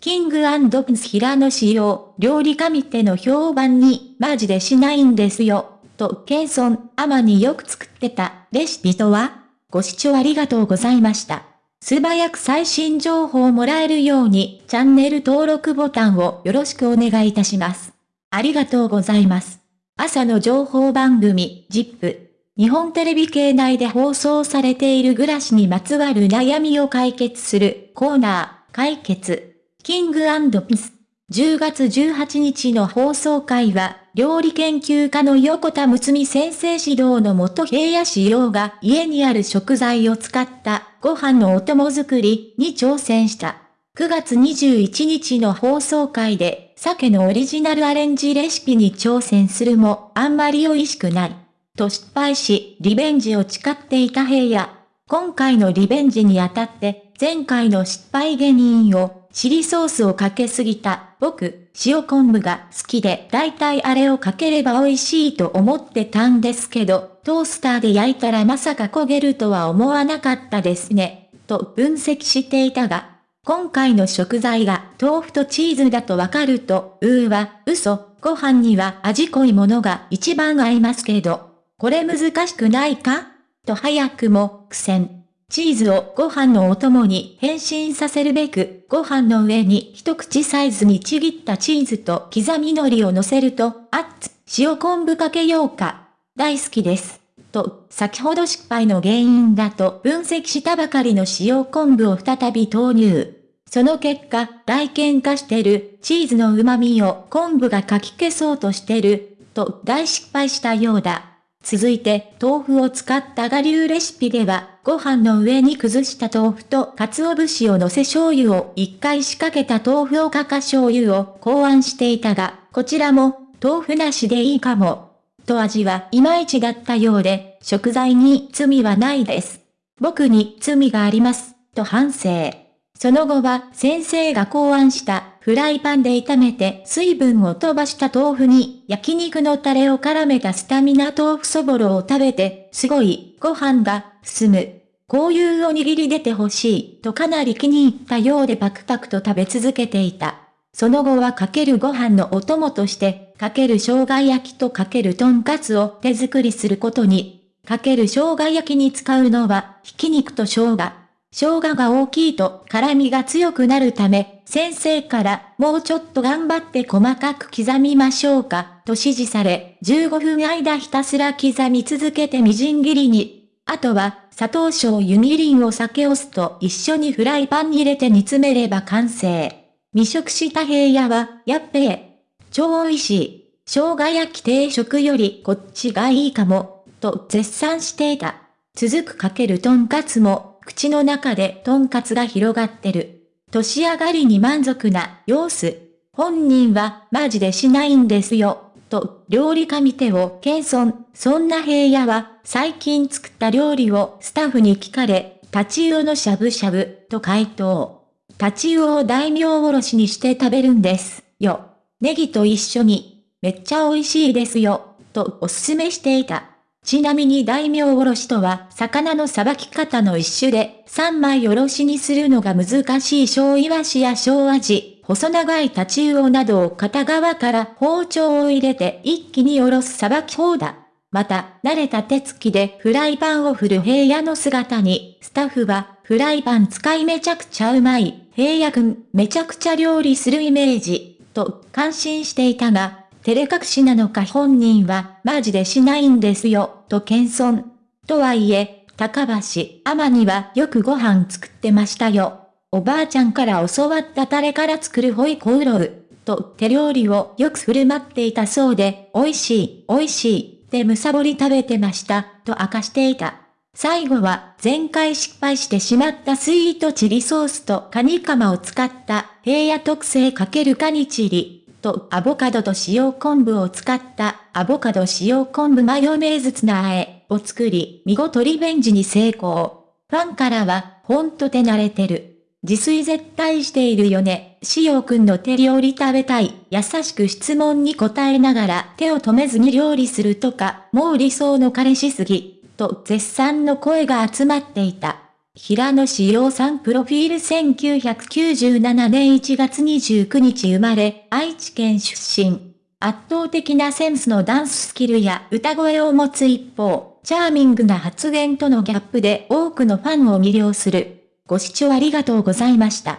キングプンス平野仕様、料理神手の評判に、マジでしないんですよ。と、ケンソン、アマによく作ってた、レシピとはご視聴ありがとうございました。素早く最新情報をもらえるように、チャンネル登録ボタンをよろしくお願いいたします。ありがとうございます。朝の情報番組、ジップ。日本テレビ系内で放送されている暮らしにまつわる悩みを解決するコーナー、解決。キングピス。10月18日の放送会は、料理研究家の横田睦美先生指導のもと平野仕様が家にある食材を使ったご飯のお供作りに挑戦した。9月21日の放送会で、鮭のオリジナルアレンジレシピに挑戦するも、あんまり美味しくない。と失敗し、リベンジを誓っていた平野。今回のリベンジにあたって、前回の失敗原因をチリソースをかけすぎた。僕、塩昆布が好きで、だいたいあれをかければ美味しいと思ってたんですけど、トースターで焼いたらまさか焦げるとは思わなかったですね。と分析していたが、今回の食材が豆腐とチーズだとわかると、うーは、嘘、ご飯には味濃いものが一番合いますけど、これ難しくないか？と早くも苦戦。チーズをご飯のお供に変身させるべく、ご飯の上に一口サイズにちぎったチーズと刻み海苔を乗せると、あっつ、塩昆布かけようか。大好きです。と、先ほど失敗の原因だと分析したばかりの塩昆布を再び投入。その結果、大喧嘩してる、チーズの旨味を昆布がかき消そうとしてる、と大失敗したようだ。続いて、豆腐を使った我流レシピでは、ご飯の上に崩した豆腐と鰹節を乗せ醤油を一回仕掛けた豆腐をかか醤油を考案していたが、こちらも、豆腐なしでいいかも。と味はいまいちだったようで、食材に罪はないです。僕に罪があります、と反省。その後は先生が考案したフライパンで炒めて水分を飛ばした豆腐に焼肉のタレを絡めたスタミナ豆腐そぼろを食べて、すごいご飯が進む。こういうおにぎり出てほしいとかなり気に入ったようでパクパクと食べ続けていた。その後はかけるご飯のお供として、かける生姜焼きとかけるとんかつを手作りすることに。かける生姜焼きに使うのは、ひき肉と生姜。生姜が大きいと辛みが強くなるため、先生からもうちょっと頑張って細かく刻みましょうか、と指示され、15分間ひたすら刻み続けてみじん切りに。あとは、砂糖醤油みりんを酒お酢と一緒にフライパンに入れて煮詰めれば完成。未食した平野は、やっべえ。超美味しい。生姜焼き定食よりこっちがいいかも、と絶賛していた。続くかけるとんかつも口の中でトンカツが広がってる。年上がりに満足な様子。本人はマジでしないんですよ。と、料理家見てを謙遜。そんな平野は最近作った料理をスタッフに聞かれ、タチウオのしゃぶしゃぶと回答。タチウオを大名おろしにして食べるんですよ。ネギと一緒に。めっちゃ美味しいですよ。とおすすめしていた。ちなみに大名おろしとは、魚のさばき方の一種で、三枚おろしにするのが難しい小イワシや小アジ、細長いタチウオなどを片側から包丁を入れて一気におろすさばき法だ。また、慣れた手つきでフライパンを振る平野の姿に、スタッフは、フライパン使いめちゃくちゃうまい、平野くん、めちゃくちゃ料理するイメージ、と感心していたが、照れ隠しなのか本人はマジでしないんですよ、と謙遜。とはいえ、高橋、天にはよくご飯作ってましたよ。おばあちゃんから教わったタレから作るホイコーロー。と手料理をよく振る舞っていたそうで、美味しい、美味しい、でむさぼり食べてました、と明かしていた。最後は前回失敗してしまったスイートチリソースとカニカマを使った平野特製かけるカニチリ。とアボカドと塩昆布を使ったアボカド塩昆布マヨネーズツナあえを作り、見事リベンジに成功。ファンからは、ほんと手慣れてる。自炊絶対しているよね。しおうくんの手料理食べたい。優しく質問に答えながら手を止めずに料理するとか、もう理想の彼氏すぎ。と絶賛の声が集まっていた。平野志陽さんプロフィール1997年1月29日生まれ、愛知県出身。圧倒的なセンスのダンススキルや歌声を持つ一方、チャーミングな発言とのギャップで多くのファンを魅了する。ご視聴ありがとうございました。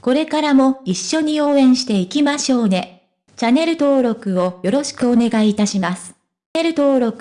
これからも一緒に応援していきましょうね。チャンネル登録をよろしくお願いいたします。チャンネル登録